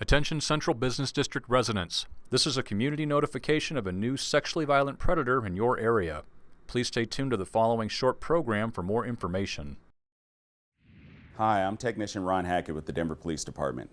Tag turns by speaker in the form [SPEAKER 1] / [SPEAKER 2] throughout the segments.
[SPEAKER 1] Attention Central Business District residents. This is a community notification of a new sexually violent predator in your area. Please stay tuned to the following short program for more information.
[SPEAKER 2] Hi, I'm Technician Ron Hackett with the Denver Police Department.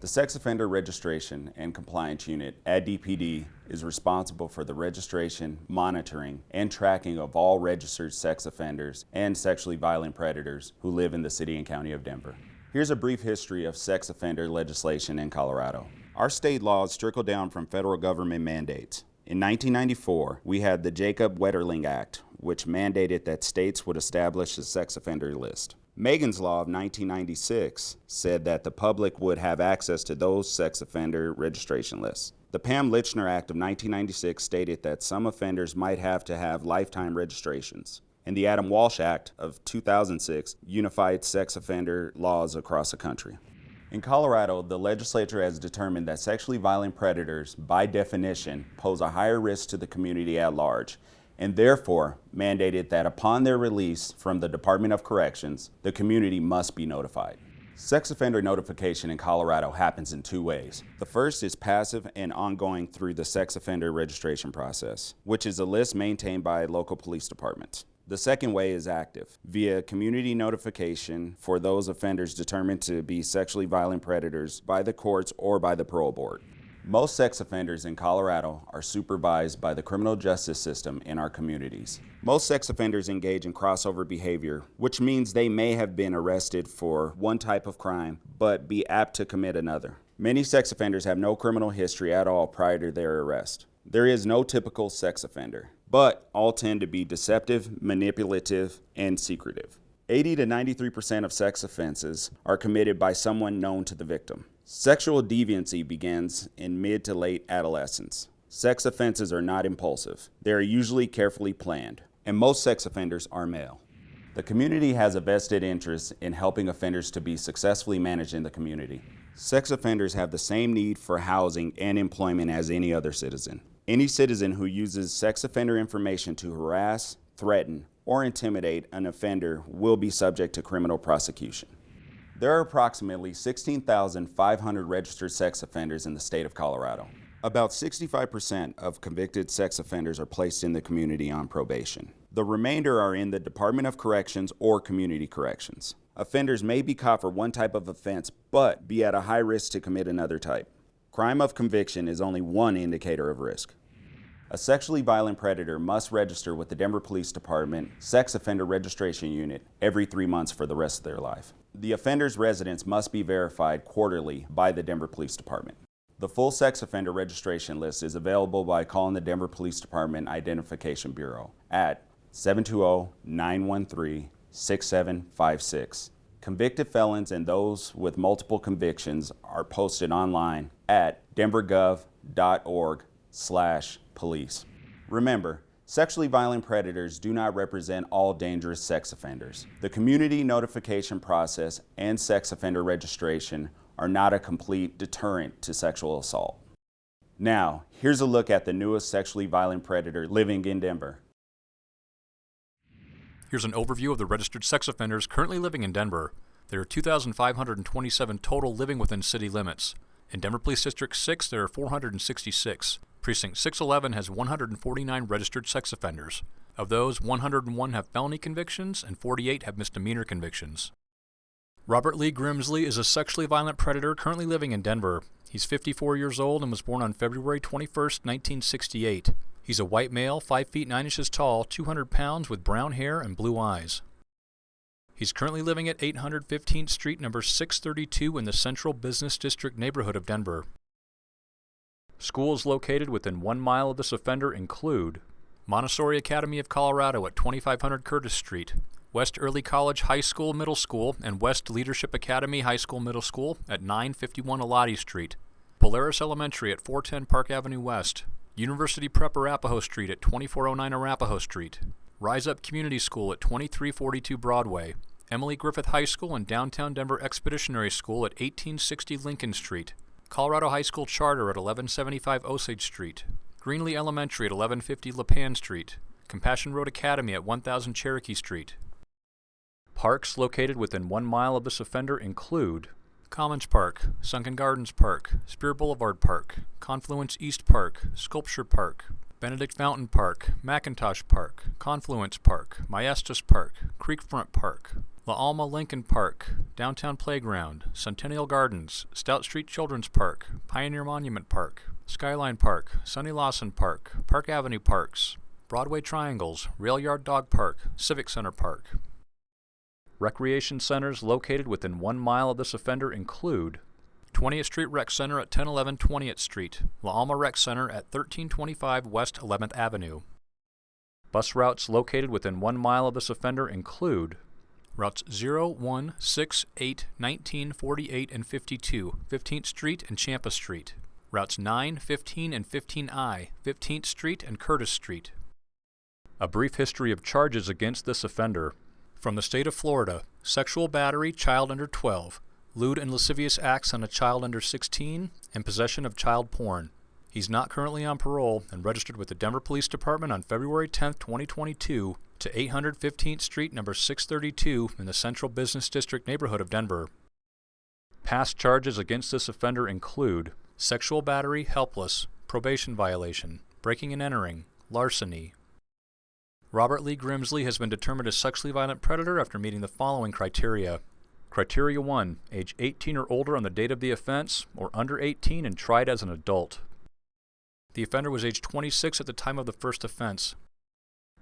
[SPEAKER 2] The Sex Offender Registration and Compliance Unit at DPD is responsible for the registration, monitoring, and tracking of all registered sex offenders and sexually violent predators who live in the City and County of Denver. Here's a brief history of sex offender legislation in Colorado. Our state laws trickle down from federal government mandates. In 1994, we had the Jacob Wetterling Act, which mandated that states would establish a sex offender list. Megan's Law of 1996 said that the public would have access to those sex offender registration lists. The Pam Lychner Act of 1996 stated that some offenders might have to have lifetime registrations and the Adam Walsh Act of 2006 unified sex offender laws across the country. In Colorado, the legislature has determined that sexually violent predators, by definition, pose a higher risk to the community at large, and therefore mandated that upon their release from the Department of Corrections, the community must be notified. Sex offender notification in Colorado happens in two ways. The first is passive and ongoing through the sex offender registration process, which is a list maintained by local police departments. The second way is active, via community notification for those offenders determined to be sexually violent predators by the courts or by the parole board. Most sex offenders in Colorado are supervised by the criminal justice system in our communities. Most sex offenders engage in crossover behavior, which means they may have been arrested for one type of crime, but be apt to commit another. Many sex offenders have no criminal history at all prior to their arrest. There is no typical sex offender but all tend to be deceptive, manipulative, and secretive. 80 to 93% of sex offenses are committed by someone known to the victim. Sexual deviancy begins in mid to late adolescence. Sex offenses are not impulsive. They are usually carefully planned, and most sex offenders are male. The community has a vested interest in helping offenders to be successfully managed in the community. Sex offenders have the same need for housing and employment as any other citizen. Any citizen who uses sex offender information to harass, threaten, or intimidate an offender will be subject to criminal prosecution. There are approximately 16,500 registered sex offenders in the state of Colorado. About 65% of convicted sex offenders are placed in the community on probation. The remainder are in the Department of Corrections or Community Corrections. Offenders may be caught for one type of offense, but be at a high risk to commit another type. Crime of conviction is only one indicator of risk. A sexually violent predator must register with the Denver Police Department Sex Offender Registration Unit every three months for the rest of their life. The offender's residence must be verified quarterly by the Denver Police Department. The full sex offender registration list is available by calling the Denver Police Department Identification Bureau at 720-913-6756 Convicted felons and those with multiple convictions are posted online at denvergov.org slash police. Remember, sexually violent predators do not represent all dangerous sex offenders. The community notification process and sex offender registration are not a complete deterrent to sexual assault. Now, here's a look at the newest sexually violent predator living in Denver.
[SPEAKER 1] Here's an overview of the registered sex offenders currently living in Denver. There are 2,527 total living within city limits. In Denver Police District 6, there are 466. Precinct 611 has 149 registered sex offenders. Of those, 101 have felony convictions and 48 have misdemeanor convictions. Robert Lee Grimsley is a sexually violent predator currently living in Denver. He's 54 years old and was born on February 21, 1968. He's a white male, 5 feet 9 inches tall, 200 pounds, with brown hair and blue eyes. He's currently living at 815th Street, number 632 in the Central Business District neighborhood of Denver. Schools located within one mile of this offender include Montessori Academy of Colorado at 2500 Curtis Street, West Early College High School Middle School and West Leadership Academy High School Middle School at 951 Elati Street, Polaris Elementary at 410 Park Avenue West, University Prep Arapahoe Street at 2409 Arapahoe Street, Rise Up Community School at 2342 Broadway, Emily Griffith High School and Downtown Denver Expeditionary School at 1860 Lincoln Street, Colorado High School Charter at 1175 Osage Street, Greenlee Elementary at 1150 Lipan Street, Compassion Road Academy at 1000 Cherokee Street. Parks located within one mile of this offender include Commons Park, Sunken Gardens Park, Speer Boulevard Park, Confluence East Park, Sculpture Park, Benedict Fountain Park, McIntosh Park, Confluence Park, Maestas Park, Creekfront Park, La Alma Lincoln Park, Downtown Playground, Centennial Gardens, Stout Street Children's Park, Pioneer Monument Park, Skyline Park, Sonny Lawson Park, Park Avenue Parks, Broadway Triangles, Rail Yard Dog Park, Civic Center Park. Recreation centers located within one mile of this offender include 20th Street Rec Center at 1011 20th Street, La Alma Rec Center at 1325 West 11th Avenue. Bus routes located within one mile of this offender include Routes 0, 1, 6, 8, 19, 48, and 52, 15th Street and Champa Street. Routes 9, 15, and 15I, 15th Street and Curtis Street. A brief history of charges against this offender. From the state of Florida, sexual battery, child under 12, lewd and lascivious acts on a child under 16, and possession of child porn. He's not currently on parole and registered with the Denver Police Department on February 10, 2022 to 815th Street, number 632 in the Central Business District neighborhood of Denver. Past charges against this offender include sexual battery, helpless, probation violation, breaking and entering, larceny. Robert Lee Grimsley has been determined a sexually violent predator after meeting the following criteria. Criteria 1. Age 18 or older on the date of the offense, or under 18 and tried as an adult. The offender was age 26 at the time of the first offense.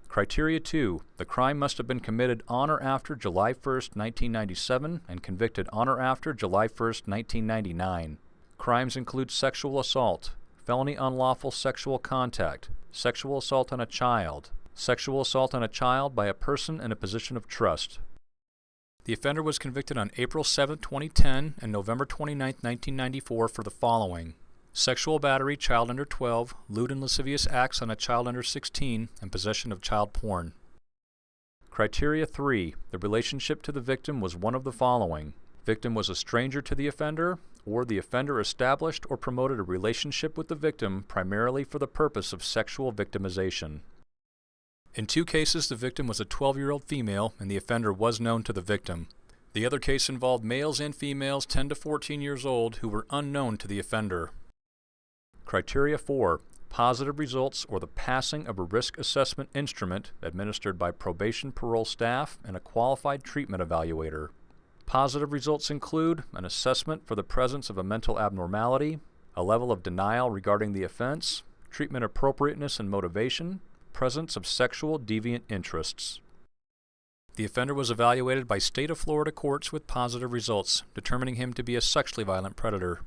[SPEAKER 1] Criteria 2. The crime must have been committed on or after July 1, 1997 and convicted on or after July 1, 1999. Crimes include sexual assault, felony unlawful sexual contact, sexual assault on a child, sexual assault on a child by a person in a position of trust. The offender was convicted on April 7, 2010 and November 29, 1994 for the following sexual battery, child under 12, lewd and lascivious acts on a child under 16, and possession of child porn. Criteria 3. The relationship to the victim was one of the following. Victim was a stranger to the offender, or the offender established or promoted a relationship with the victim primarily for the purpose of sexual victimization. In two cases, the victim was a 12-year-old female and the offender was known to the victim. The other case involved males and females 10 to 14 years old who were unknown to the offender. Criteria 4. Positive results or the passing of a risk assessment instrument administered by probation parole staff and a qualified treatment evaluator. Positive results include an assessment for the presence of a mental abnormality, a level of denial regarding the offense, treatment appropriateness and motivation, presence of sexual deviant interests. The offender was evaluated by state of Florida courts with positive results, determining him to be a sexually violent predator.